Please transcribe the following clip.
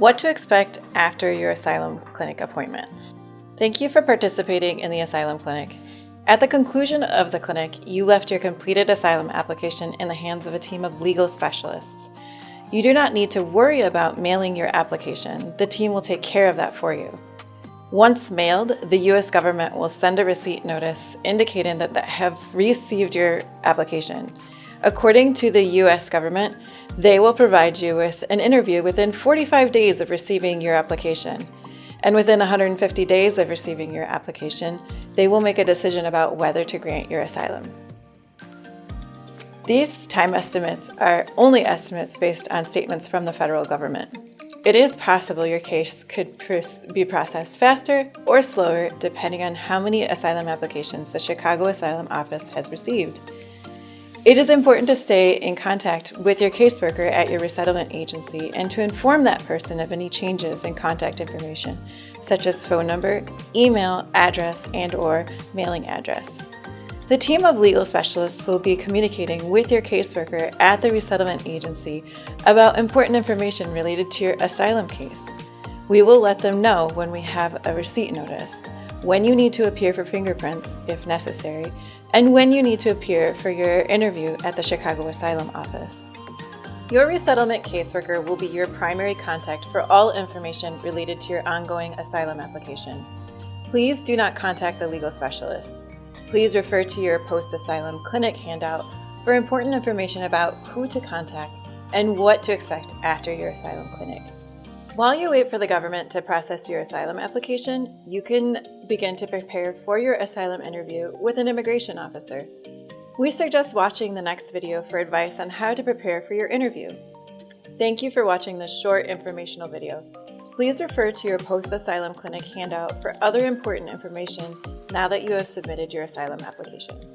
What to expect after your asylum clinic appointment. Thank you for participating in the asylum clinic. At the conclusion of the clinic, you left your completed asylum application in the hands of a team of legal specialists. You do not need to worry about mailing your application. The team will take care of that for you. Once mailed, the U.S. government will send a receipt notice indicating that they have received your application. According to the U.S. government, they will provide you with an interview within 45 days of receiving your application. And within 150 days of receiving your application, they will make a decision about whether to grant your asylum. These time estimates are only estimates based on statements from the federal government. It is possible your case could be processed faster or slower depending on how many asylum applications the Chicago Asylum Office has received. It is important to stay in contact with your caseworker at your resettlement agency and to inform that person of any changes in contact information, such as phone number, email, address, and or mailing address. The team of legal specialists will be communicating with your caseworker at the resettlement agency about important information related to your asylum case. We will let them know when we have a receipt notice when you need to appear for fingerprints, if necessary, and when you need to appear for your interview at the Chicago Asylum Office. Your resettlement caseworker will be your primary contact for all information related to your ongoing asylum application. Please do not contact the legal specialists. Please refer to your post-asylum clinic handout for important information about who to contact and what to expect after your asylum clinic. While you wait for the government to process your asylum application, you can begin to prepare for your asylum interview with an immigration officer. We suggest watching the next video for advice on how to prepare for your interview. Thank you for watching this short informational video. Please refer to your post-asylum clinic handout for other important information now that you have submitted your asylum application.